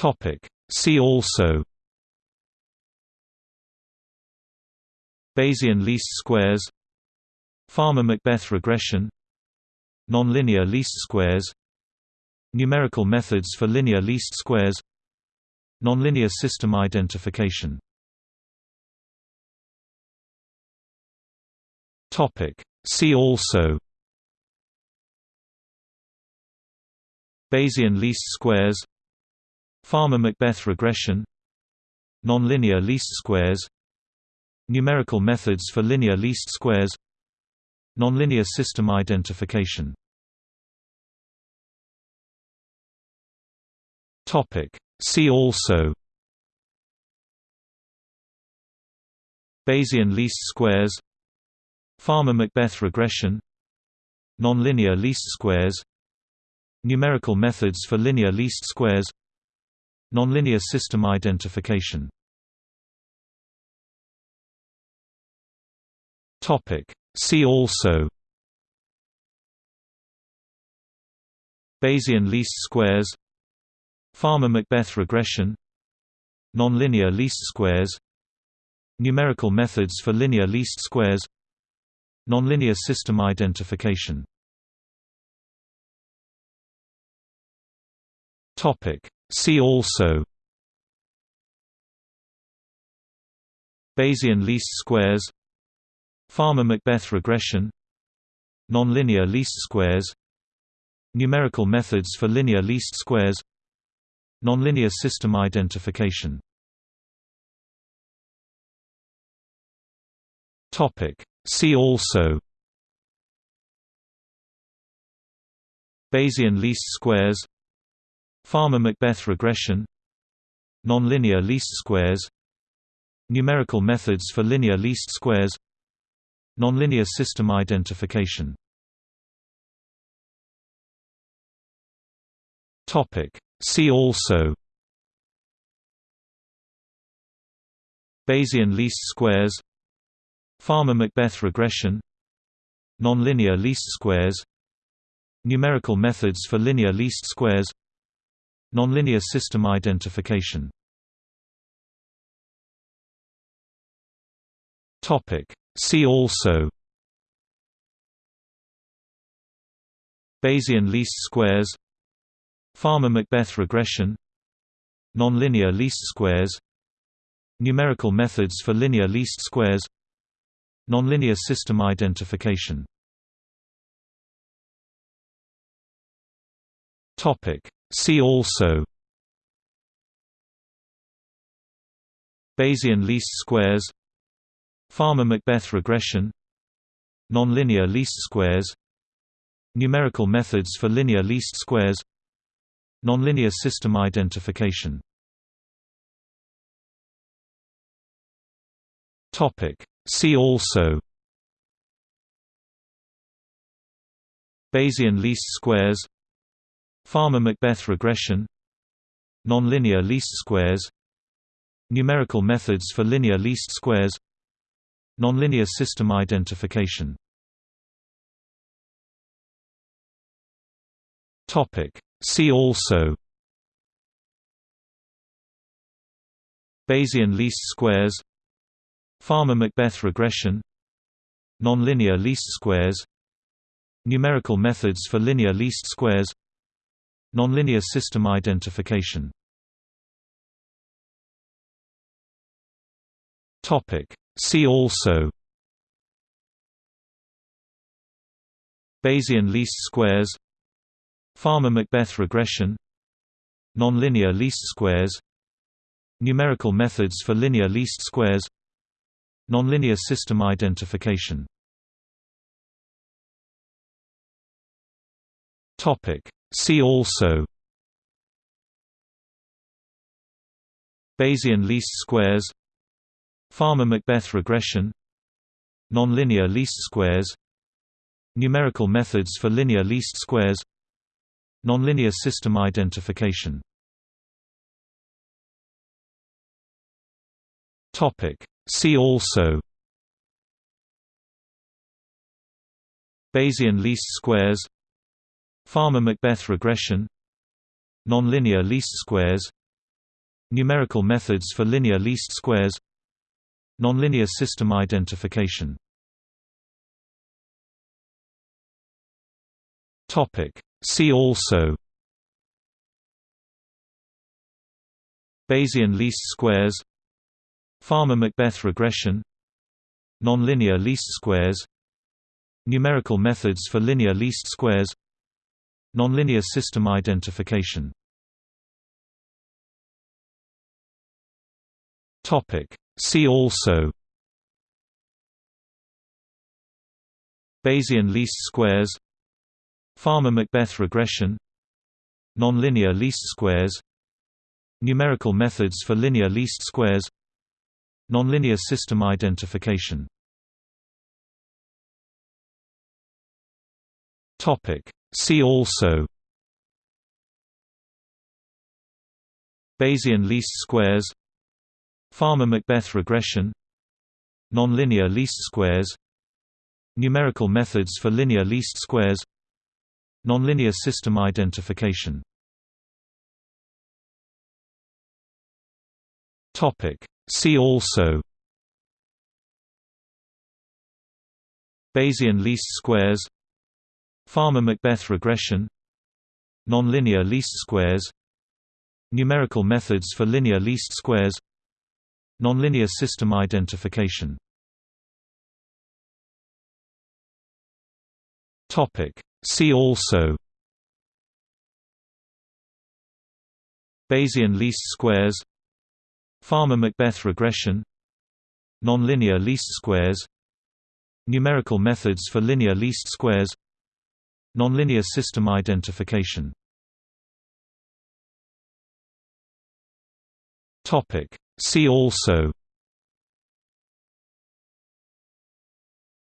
Topic. See also Bayesian least squares Fama-MacBeth regression Nonlinear least squares Numerical methods for linear least squares Nonlinear system identification Topic See also Bayesian least squares Fama-MacBeth regression. Nonlinear least squares. Numerical methods for linear least squares. Nonlinear system identification. See also. Bayesian least squares. Fama-MacBeth regression. Nonlinear least squares. Numerical methods for linear least squares Nonlinear system identification. Topic. See also Bayesian least squares Fama-MacBeth regression Nonlinear least squares Numerical methods for linear least squares Nonlinear system identification See also Bayesian least squares Fama-MacBeth regression Nonlinear least squares Numerical methods for linear least squares Nonlinear system identification Topic. See also Bayesian least squares Fama-MacBeth regression. Nonlinear least squares. Numerical methods for linear least squares. Nonlinear system identification. See also. Bayesian least squares. Fama-MacBeth regression. Nonlinear least squares. Numerical methods for linear least squares Nonlinear system identification. Topic. See also Bayesian least squares Fama-MacBeth regression Nonlinear least squares Numerical methods for linear least squares Nonlinear system identification See also Bayesian least squares Fama-MacBeth regression Nonlinear least squares Numerical methods for linear least squares Nonlinear system identification Topic. See also Bayesian least squares Fama-MacBeth regression. Nonlinear least squares. Numerical methods for linear least squares. Nonlinear system identification. See also. Bayesian least squares. Fama-MacBeth regression. Nonlinear least squares. Numerical methods for linear least squares Nonlinear system identification. Topic. See also Bayesian least squares Fama-MacBeth regression Nonlinear least squares Numerical methods for linear least squares Nonlinear system identification See also Bayesian least squares Fama-MacBeth regression Nonlinear least squares Numerical methods for linear least squares Nonlinear system identification Topic. See also Bayesian least squares Fama-MacBeth regression. Nonlinear least squares. Numerical methods for linear least squares. Nonlinear system identification. See also. Bayesian least squares. Fama-MacBeth regression. Nonlinear least squares. Numerical methods for linear least squares Nonlinear system identification. Topic. See also Bayesian least squares Fama-MacBeth regression Nonlinear least squares Numerical methods for linear least squares Nonlinear system identification See also Bayesian least squares Fama-MacBeth regression Nonlinear least squares Numerical methods for linear least squares Nonlinear system identification Topic. See also Bayesian least squares Fama-MacBeth regression. Nonlinear least squares. Numerical methods for linear least squares. Nonlinear system identification. See also. Bayesian least squares. Fama-MacBeth regression. Nonlinear least squares. Numerical methods for linear least squares Nonlinear system identification. Topic. See also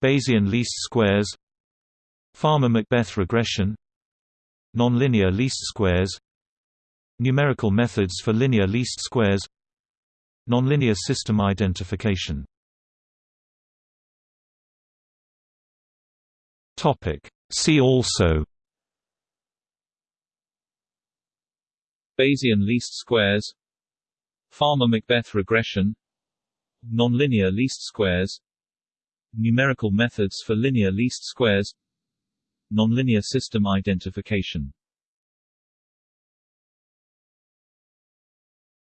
Bayesian least squares Fama-MacBeth regression Nonlinear least squares Numerical methods for linear least squares Nonlinear system identification See also. Bayesian least squares. Fama-MacBeth regression. Nonlinear least squares. Numerical methods for linear least squares. Nonlinear system identification.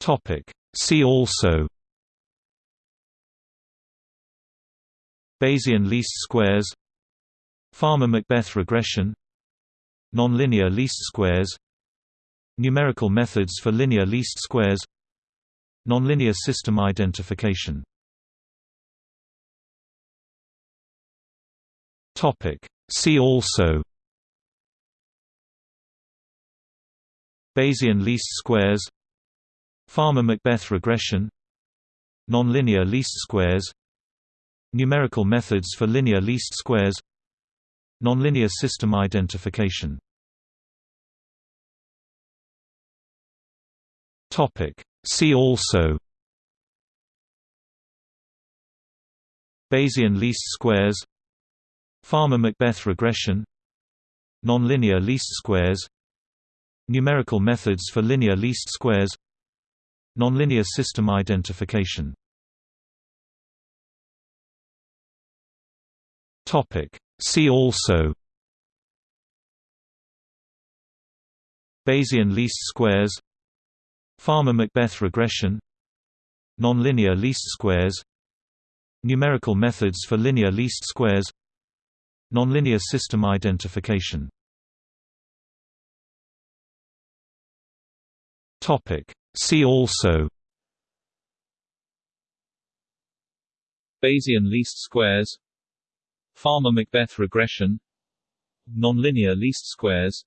Topic. See also. Bayesian least squares Fama-MacBeth regression. Nonlinear least squares. Numerical methods for linear least squares. Nonlinear system identification. See also. Bayesian least squares. Fama-MacBeth regression. Nonlinear least squares. Numerical methods for linear least squares Nonlinear system identification. Topic. See also Bayesian least squares Fama-MacBeth regression Nonlinear least squares Numerical methods for linear least squares Nonlinear system identification See also Bayesian least squares Fama-MacBeth regression Nonlinear least squares Numerical methods for linear least squares Nonlinear system identification Topic. See also Bayesian least squares Fama-MacBeth regression. Nonlinear least squares.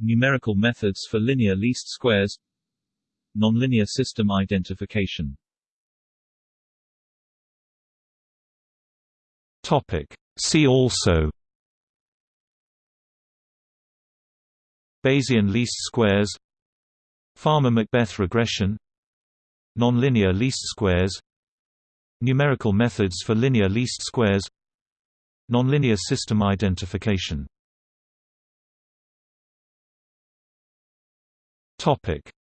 Numerical methods for linear least squares. Nonlinear system identification. Topic. See also. Bayesian least squares. Fama-MacBeth regression. Nonlinear least squares. Numerical methods for linear least squares Nonlinear system identification.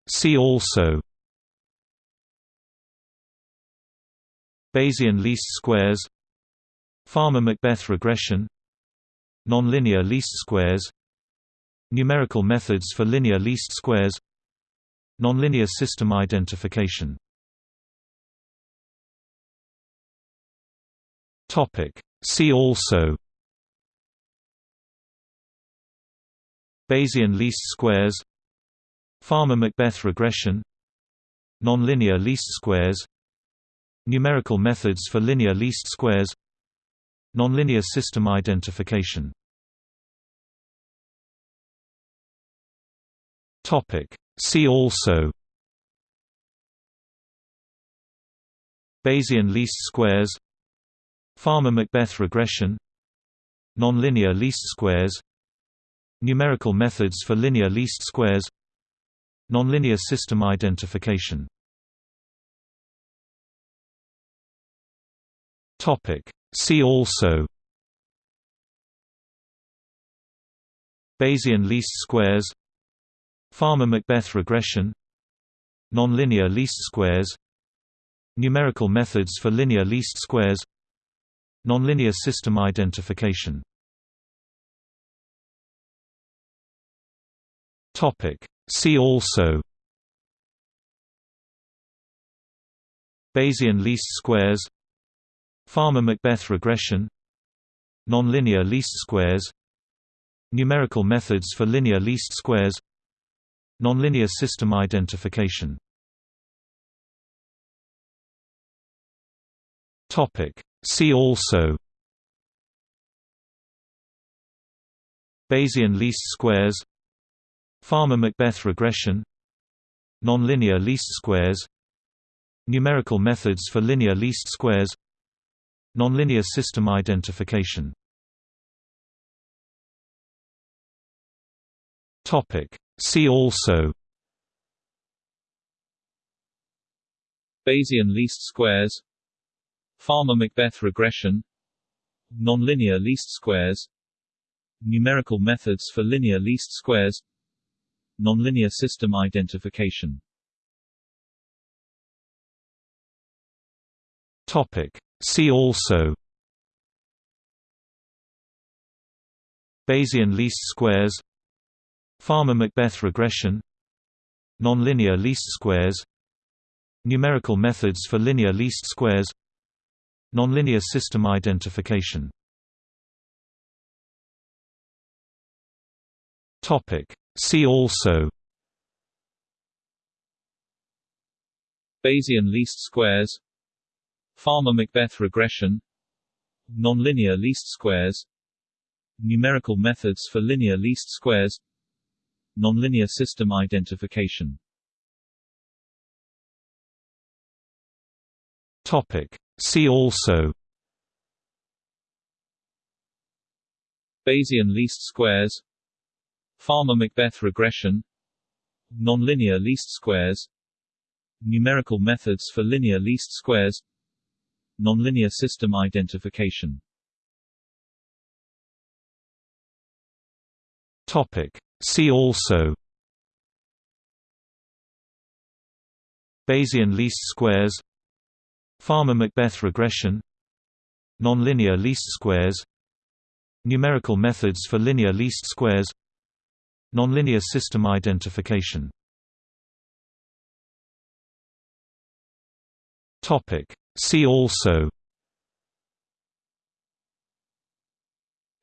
See also Bayesian least squares Fama-MacBeth regression Nonlinear least squares Numerical methods for linear least squares Nonlinear system identification. Topic. See also Bayesian least squares Fama-MacBeth regression Nonlinear least squares Numerical methods for linear least squares Nonlinear system identification Topic. See also Bayesian least squares Fama-MacBeth regression. Nonlinear least squares. Numerical methods for linear least squares. Nonlinear system identification. See also. Bayesian least squares. Fama-MacBeth regression. Nonlinear least squares. Numerical methods for linear least squares Nonlinear system identification. Topic. See also Bayesian least squares Fama-MacBeth regression Nonlinear least squares Numerical methods for linear least squares Nonlinear system identification See also Bayesian least squares Fama-MacBeth regression Nonlinear least squares Numerical methods for linear least squares Nonlinear system identification Topic. See also Bayesian least squares Fama-MacBeth regression. Nonlinear least squares. Numerical methods for linear least squares. Nonlinear system identification. Topic. See also. Bayesian least squares. Fama-MacBeth regression. Nonlinear least squares. Numerical methods for linear least squares Nonlinear system identification. Topic. See also Bayesian least squares Fama-MacBeth regression Nonlinear least squares Numerical methods for linear least squares Nonlinear system identification. Topic. See also. Bayesian least squares. Fama-MacBeth regression. Nonlinear least squares. Numerical methods for linear least squares. Nonlinear system identification. Topic. See also. Bayesian least squares Fama-MacBeth regression. Nonlinear least squares. Numerical methods for linear least squares. Nonlinear system identification. Topic. See also.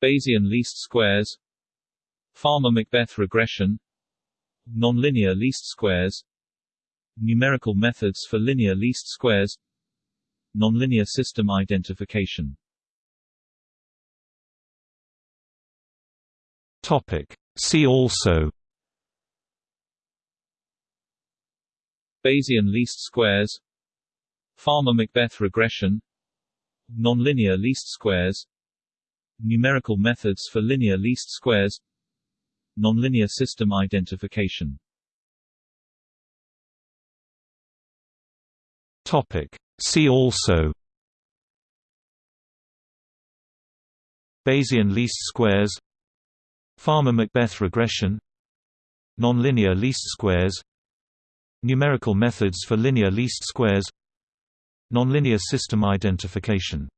Bayesian least squares. Fama-MacBeth regression. Nonlinear least squares. Numerical methods for linear least squares Nonlinear system identification. Topic. See also. Bayesian least squares. Fama-MacBeth regression. Nonlinear least squares. Numerical methods for linear least squares. Nonlinear system identification Topic. See also. Bayesian least squares. Fama-MacBeth regression. Nonlinear least squares. Numerical methods for linear least squares. Nonlinear system identification.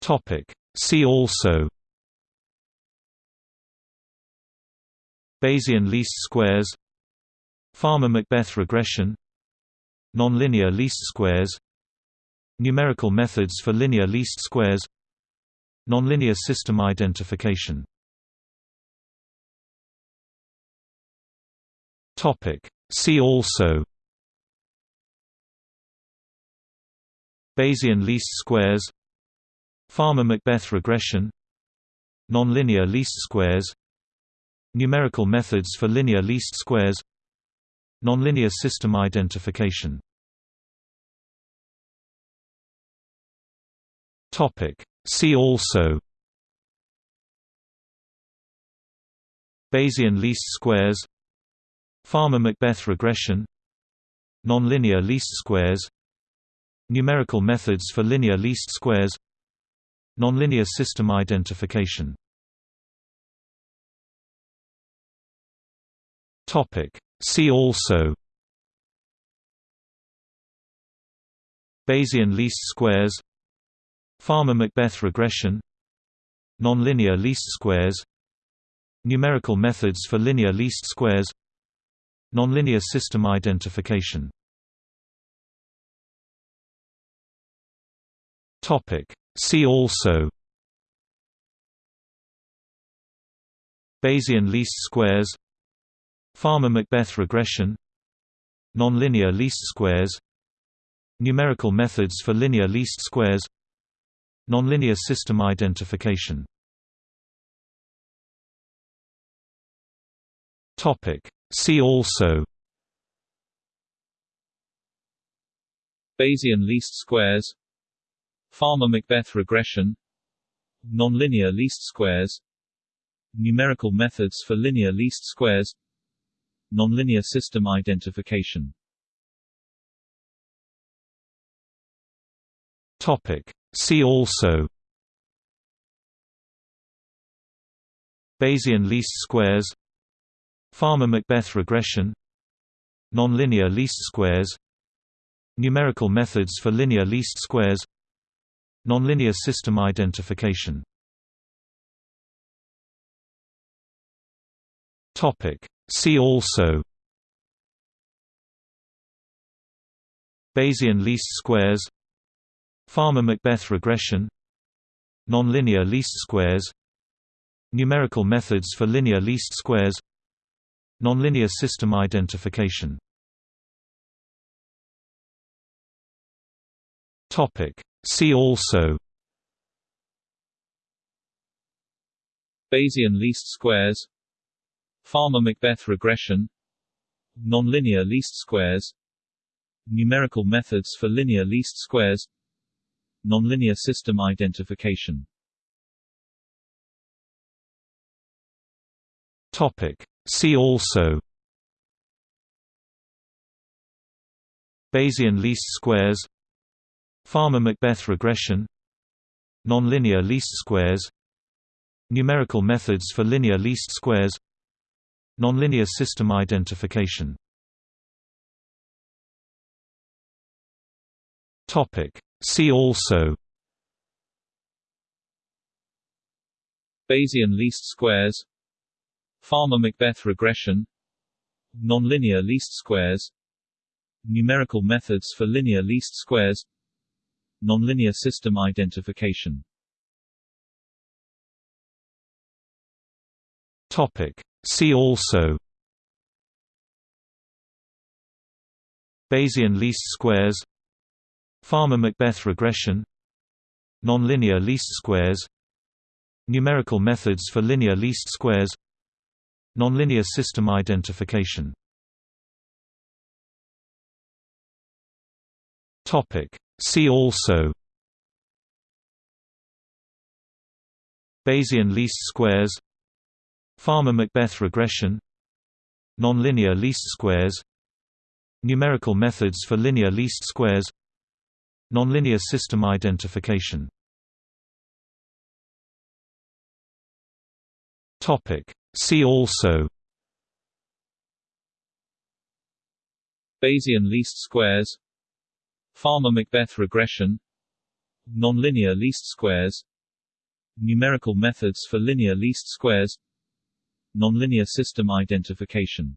Topic. See also. Bayesian least squares Fama-MacBeth regression. Nonlinear least squares. Numerical methods for linear least squares. Nonlinear system identification. Topic. See also. Bayesian least squares. Fama-MacBeth regression. Nonlinear least squares. Numerical methods for linear least squares Nonlinear system identification. See also Bayesian least squares Fama-MacBeth regression Nonlinear least squares Numerical methods for linear least squares Nonlinear system identification See also Bayesian least squares Fama-MacBeth regression Nonlinear least squares Numerical methods for linear least squares Nonlinear system identification Topic. See also Bayesian least squares Fama-MacBeth regression. Nonlinear least squares. Numerical methods for linear least squares. Nonlinear system identification. Topic. See also. Bayesian least squares. Fama-MacBeth regression. Nonlinear least squares. Numerical methods for linear least squares Nonlinear system identification. Topic. See also Bayesian least squares Fama-MacBeth regression Nonlinear least squares Numerical methods for linear least squares Nonlinear system identification See also. Bayesian least squares. Fama-MacBeth regression. Nonlinear least squares. Numerical methods for linear least squares. Nonlinear system identification. Topic. See also. Bayesian least squares Fama-MacBeth regression. Nonlinear least squares. Numerical methods for linear least squares. Nonlinear system identification. Topic. See also. Bayesian least squares. Fama-MacBeth regression. Nonlinear least squares. Numerical methods for linear least squares Nonlinear system identification. Topic. See also. Bayesian least squares. Fama-MacBeth regression. Nonlinear least squares. Numerical methods for linear least squares. Nonlinear system identification See also Bayesian least squares Fama-MacBeth regression Nonlinear least squares Numerical methods for linear least squares Nonlinear system identification Topic. See also Bayesian least squares Fama-MacBeth regression. Nonlinear least squares. Numerical methods for linear least squares. Nonlinear system identification. Topic. See also. Bayesian least squares. Fama-MacBeth regression. Nonlinear least squares. Numerical methods for linear least squares Nonlinear system identification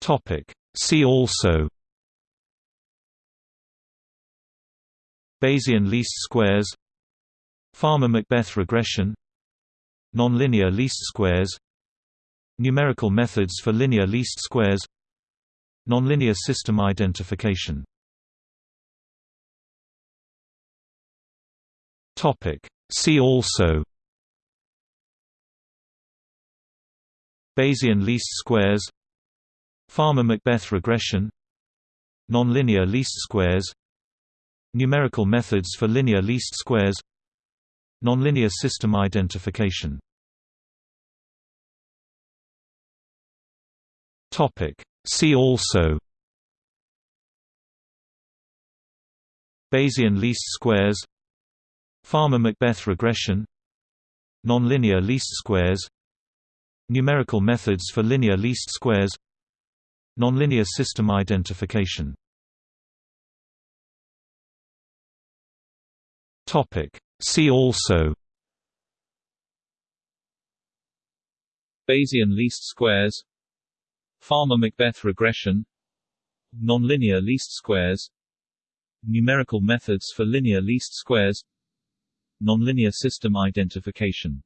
Topic. See also Bayesian least squares Fama-MacBeth regression Nonlinear least squares Numerical methods for linear least squares Nonlinear system identification See also Bayesian least squares Fama-MacBeth regression Nonlinear least squares Numerical methods for linear least squares Nonlinear system identification Topic. See also Bayesian least squares Fama-MacBeth regression. Nonlinear least squares. Numerical methods for linear least squares. Nonlinear system identification. Topic. See also. Bayesian least squares. Fama-MacBeth regression. Nonlinear least squares. Numerical methods for linear least squares Nonlinear system identification.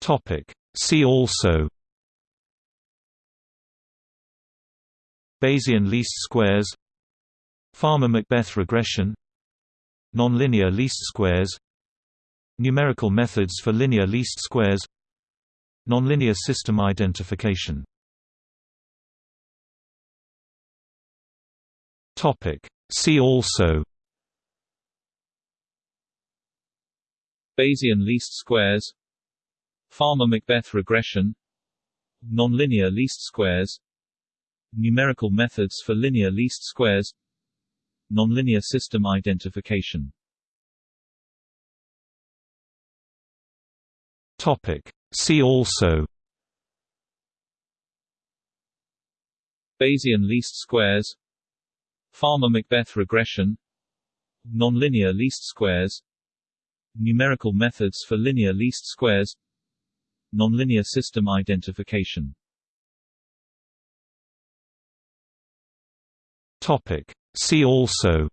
Topic. See also Bayesian least squares Fama-MacBeth regression Nonlinear least squares Numerical methods for linear least squares Nonlinear system identification See also. Bayesian least squares. Fama-MacBeth regression. Nonlinear least squares. Numerical methods for linear least squares. Nonlinear system identification. Topic. See also. Bayesian least squares Fama-MacBeth regression. Nonlinear least squares. Numerical methods for linear least squares. Nonlinear system identification. Topic. See also.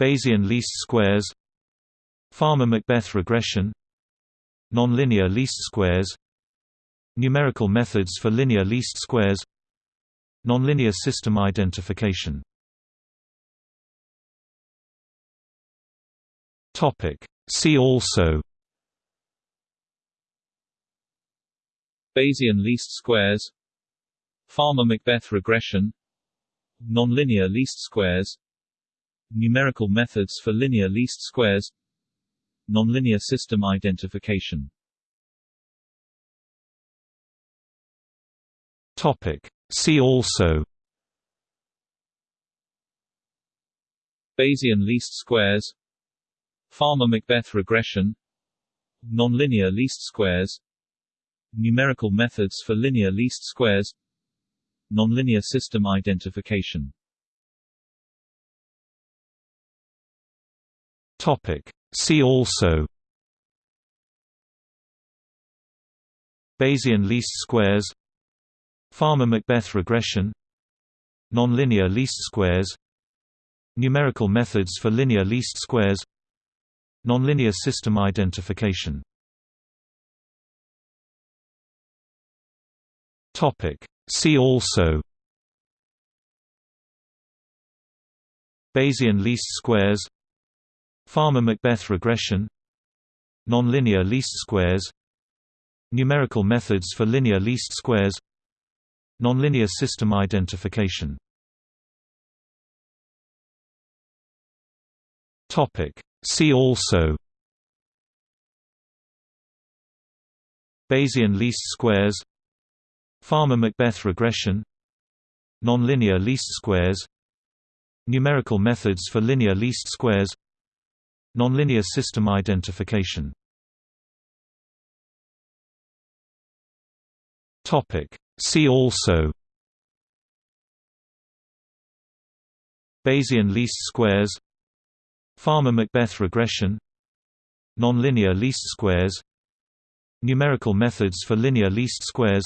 Bayesian least squares. Fama-MacBeth regression. Nonlinear least squares. Numerical methods for linear least squares Nonlinear system identification. See also Bayesian least squares Fama-MacBeth regression Nonlinear least squares Numerical methods for linear least squares Nonlinear system identification See also Bayesian least squares Fama-MacBeth regression Nonlinear least squares Numerical methods for linear least squares Nonlinear system identification Topic. See also Bayesian least squares Fama-MacBeth regression. Nonlinear least squares. Numerical methods for linear least squares. Nonlinear system identification. See also. Bayesian least squares. Fama-MacBeth regression. Nonlinear least squares. Numerical methods for linear least squares Nonlinear system identification. Topic. See also Bayesian least squares Fama-MacBeth regression Nonlinear least squares Numerical methods for linear least squares Nonlinear system identification See also. Bayesian least squares. Fama-MacBeth regression. Nonlinear least squares. Numerical methods for linear least squares.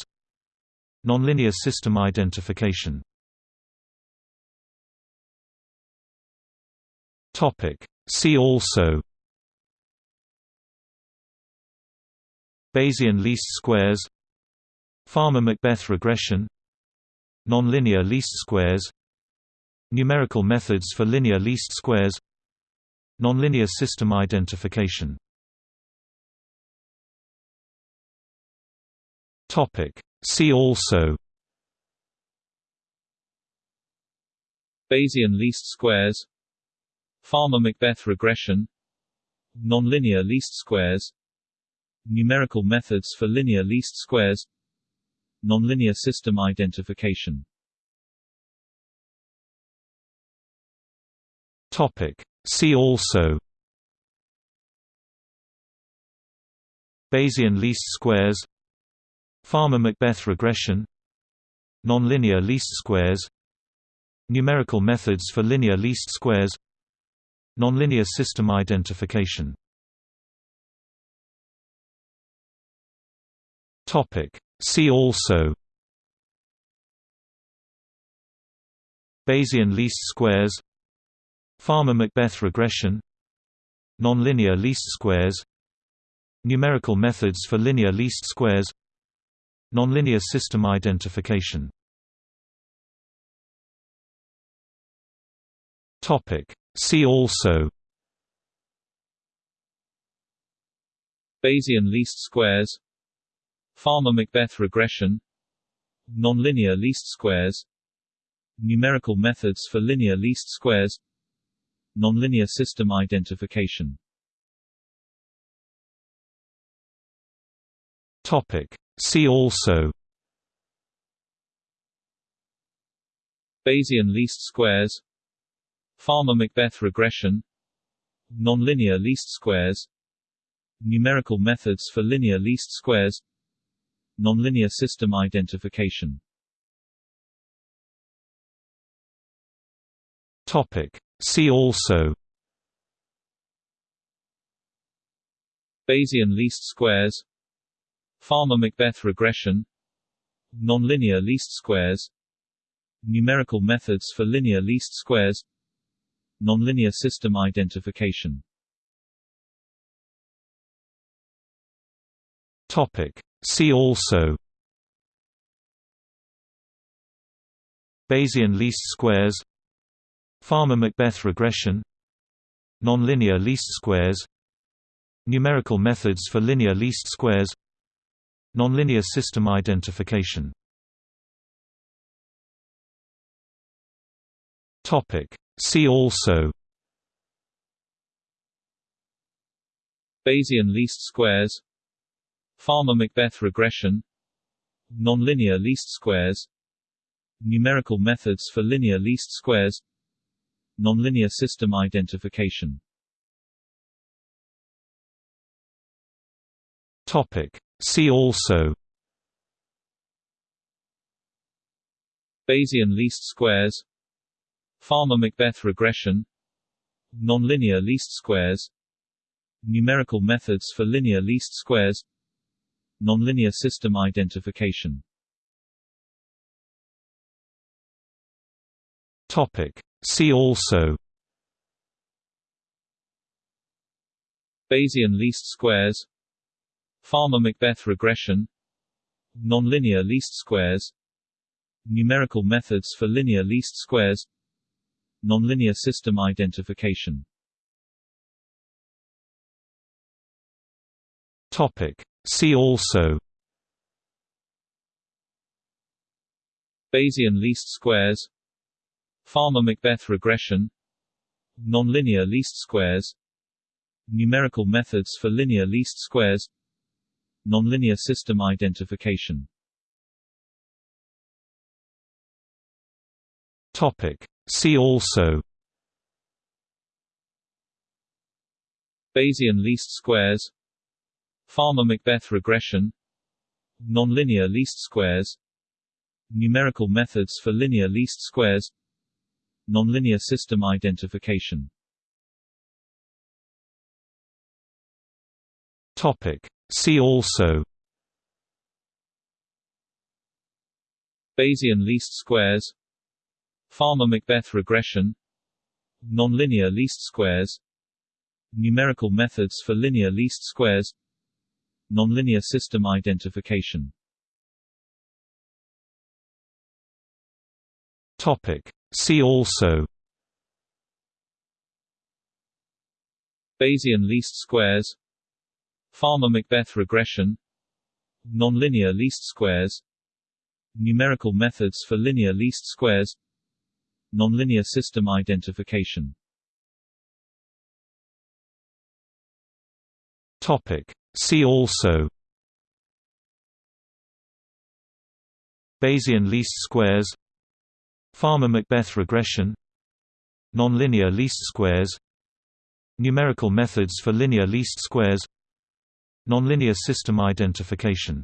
Nonlinear system identification. Topic. See also. Bayesian least squares Fama-MacBeth regression. Nonlinear least squares. Numerical methods for linear least squares. Nonlinear system identification. Topic. See also. Bayesian least squares. Fama-MacBeth regression. Nonlinear least squares. Numerical methods for linear least squares Nonlinear system identification. Topic. See also Bayesian least squares Fama-MacBeth regression Nonlinear least squares Numerical methods for linear least squares Nonlinear system identification See also Bayesian least squares Fama-MacBeth regression Nonlinear least squares Numerical methods for linear least squares Nonlinear system identification Topic. See also Bayesian least squares Fama-MacBeth regression. Nonlinear least squares. Numerical methods for linear least squares. Nonlinear system identification. Topic. See also. Bayesian least squares. Fama-MacBeth regression. Nonlinear least squares. Numerical methods for linear least squares Nonlinear system identification. Topic. See also. Bayesian least squares. Fama-MacBeth regression. Nonlinear least squares. Numerical methods for linear least squares. Nonlinear system identification See also Bayesian least squares Fama-MacBeth regression Nonlinear least squares Numerical methods for linear least squares Nonlinear system identification See also Bayesian least squares Fama-MacBeth regression. Nonlinear least squares. Numerical methods for linear least squares. Nonlinear system identification. See also. Bayesian least squares. Fama-MacBeth regression. Nonlinear least squares. Numerical methods for linear least squares Nonlinear system identification. Topic. See also Bayesian least squares. Fama-MacBeth regression. Nonlinear least squares. Numerical methods for linear least squares. Nonlinear system identification See also. Bayesian least squares. Fama-MacBeth regression. Nonlinear least squares. Numerical methods for linear least squares. Nonlinear system identification. Topic. See also. Bayesian least squares Fama-MacBeth regression. Nonlinear least squares. Numerical methods for linear least squares. Nonlinear system identification. Topic. See also. Bayesian least squares. Fama-MacBeth regression. Nonlinear least squares. Numerical methods for linear least squares Nonlinear system identification. Topic. See also. Bayesian least squares. Fama-MacBeth regression. Nonlinear least squares. Numerical methods for linear least squares. Nonlinear system identification Topic. See also. Bayesian least squares. Fama-MacBeth regression. Nonlinear least squares. Numerical methods for linear least squares. Nonlinear system identification.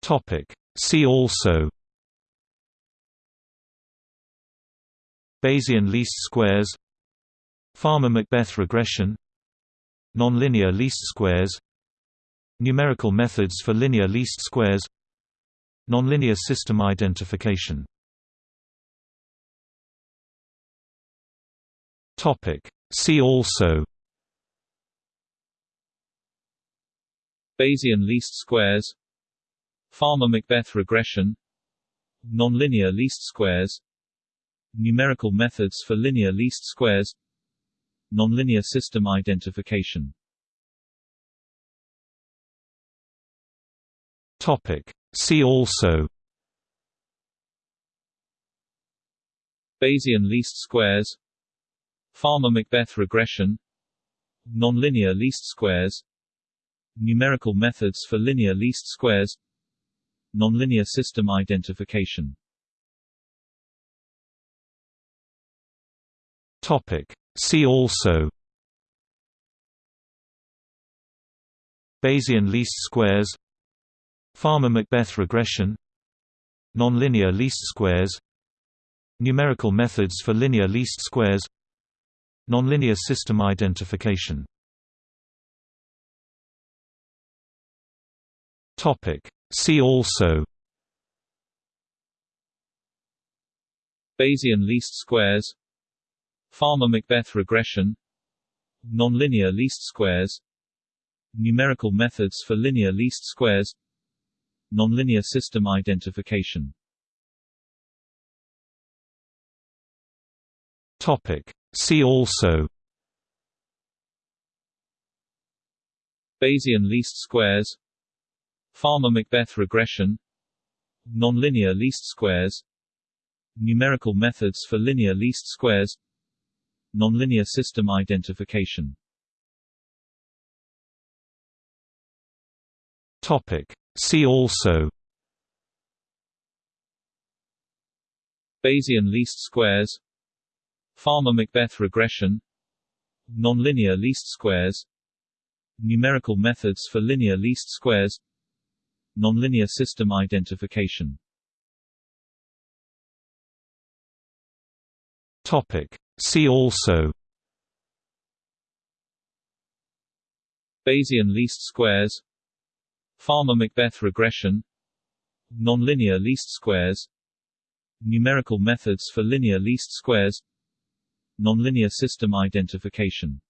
Topic. See also. Bayesian least squares Fama-MacBeth regression. Nonlinear least squares. Numerical methods for linear least squares. Nonlinear system identification. Topic. See also. Bayesian least squares. Fama-MacBeth regression. Nonlinear least squares. Numerical methods for linear least squares Nonlinear system identification. Topic. See also Bayesian least squares. Fama-MacBeth regression. Nonlinear least squares. Numerical methods for linear least squares. Nonlinear system identification. Topic. See also. Bayesian least squares. Fama-MacBeth regression. Nonlinear least squares. Numerical methods for linear least squares. Nonlinear system identification. Topic. See also. Bayesian least squares Fama-MacBeth regression. Nonlinear least squares. Numerical methods for linear least squares. Nonlinear system identification. Topic. See also. Bayesian least squares. Fama-MacBeth regression. Nonlinear least squares. Numerical methods for linear least squares Nonlinear system identification. Topic. See also. Bayesian least squares. Fama-MacBeth regression. Nonlinear least squares. Numerical methods for linear least squares. Nonlinear system identification. Topic. See also. Bayesian least squares. Fama-MacBeth regression. Nonlinear least squares. Numerical methods for linear least squares. Nonlinear system identification.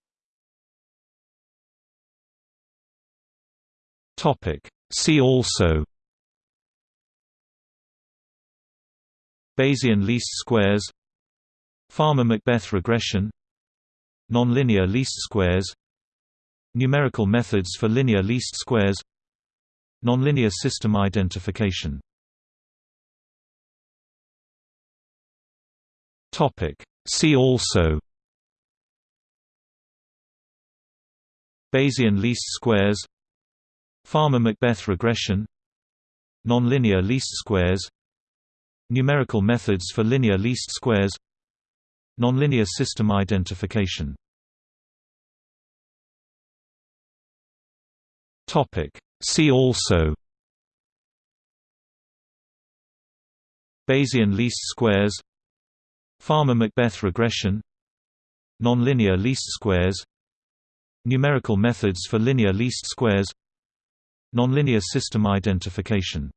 Topic. See also. Bayesian least squares Fama-MacBeth regression. Nonlinear least squares. Numerical methods for linear least squares. Nonlinear system identification. See also. Bayesian least squares. Fama-MacBeth regression. Nonlinear least squares. Numerical methods for linear least squares Nonlinear system identification. See also Bayesian least squares Fama-MacBeth regression Nonlinear least squares Numerical methods for linear least squares Nonlinear system identification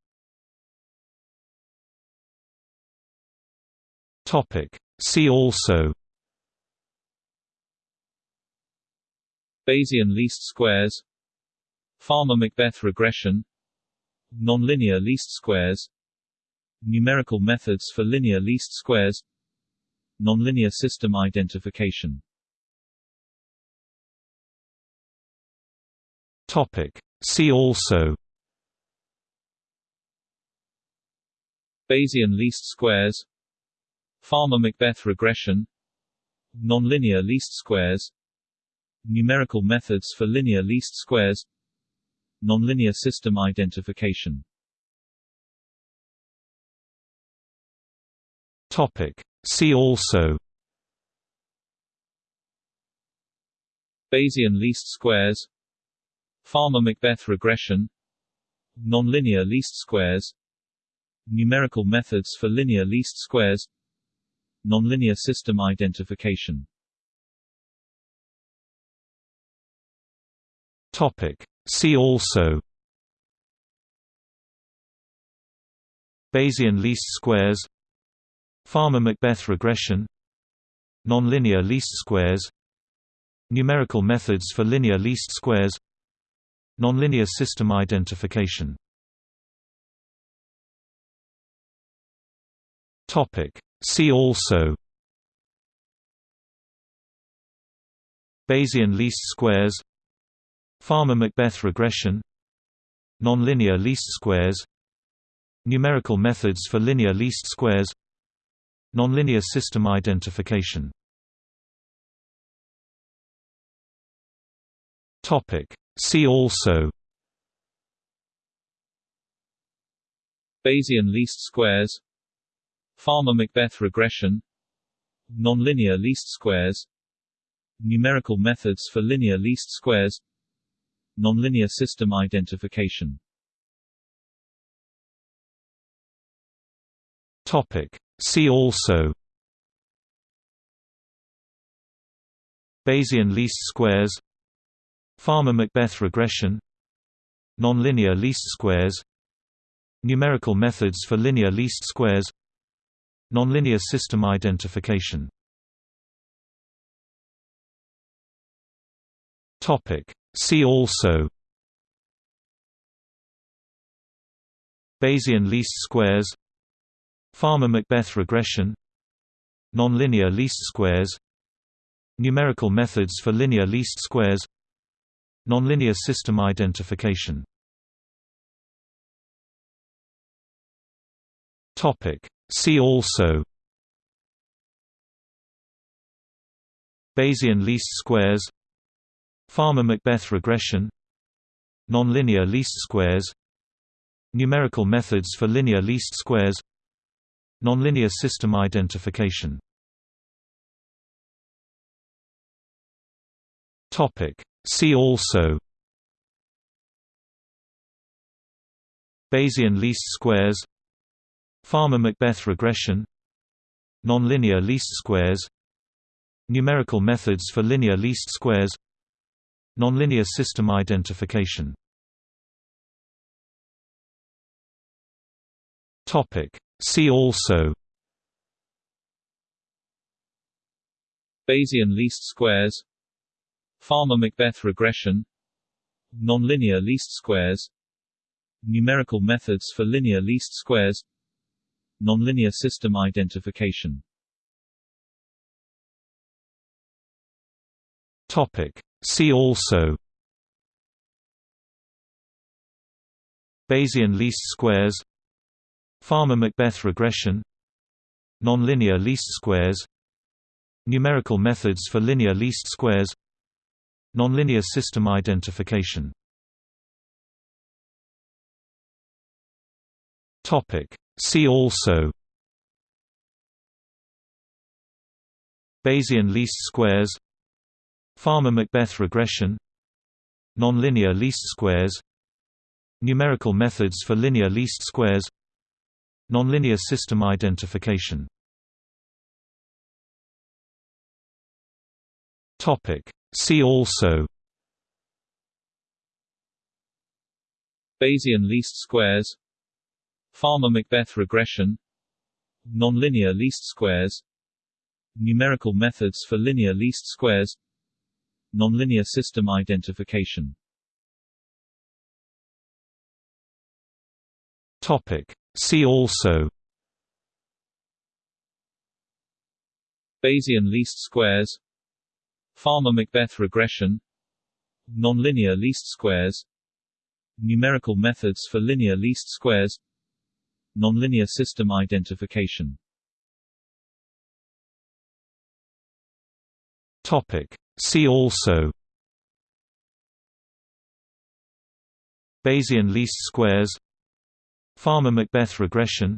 See also. Bayesian least squares. Fama-MacBeth regression. Nonlinear least squares. Numerical methods for linear least squares. Nonlinear system identification. Topic. See also. Bayesian least squares Fama-MacBeth regression. Nonlinear least squares. Numerical methods for linear least squares. Nonlinear system identification. Topic. See also. Bayesian least squares. Fama-MacBeth regression. Nonlinear least squares. Numerical methods for linear least squares Nonlinear system identification. Topic. See also Bayesian least squares Fama-MacBeth regression Nonlinear least squares Numerical methods for linear least squares Nonlinear system identification See also Bayesian least squares Fama-MacBeth regression Nonlinear least squares Numerical methods for linear least squares Nonlinear system identification See also Bayesian least squares Fama-MacBeth regression. Nonlinear least squares. Numerical methods for linear least squares. Nonlinear system identification. Topic. See also. Bayesian least squares. Fama-MacBeth regression. Nonlinear least squares. Numerical methods for linear least squares Nonlinear system identification. Topic. See also Bayesian least squares Fama-MacBeth regression Nonlinear least squares Numerical methods for linear least squares Nonlinear system identification See also. Bayesian least squares. Fama-MacBeth regression. Nonlinear least squares. Numerical methods for linear least squares. Nonlinear system identification. Topic. See also. Bayesian least squares Fama-MacBeth regression. Nonlinear least squares. Numerical methods for linear least squares. Nonlinear system identification. Topic. See also. Bayesian least squares. Fama-MacBeth regression. Nonlinear least squares. Numerical methods for linear least squares Nonlinear system identification. See also Bayesian least squares Fama-MacBeth regression Nonlinear least squares Numerical methods for linear least squares Nonlinear system identification See also Bayesian least squares Fama-MacBeth regression Nonlinear least squares Numerical methods for linear least squares Nonlinear system identification Topic. See also Bayesian least squares Fama-MacBeth regression. Nonlinear least squares. Numerical methods for linear least squares. Nonlinear system identification. Topic. See also. Bayesian least squares. Fama-MacBeth regression. Nonlinear least squares. Numerical methods for linear least squares Nonlinear system identification Topic. See also Bayesian least squares Fama-MacBeth regression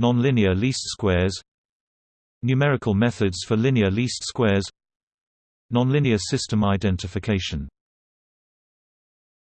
Nonlinear least squares Numerical methods for linear least squares Nonlinear system identification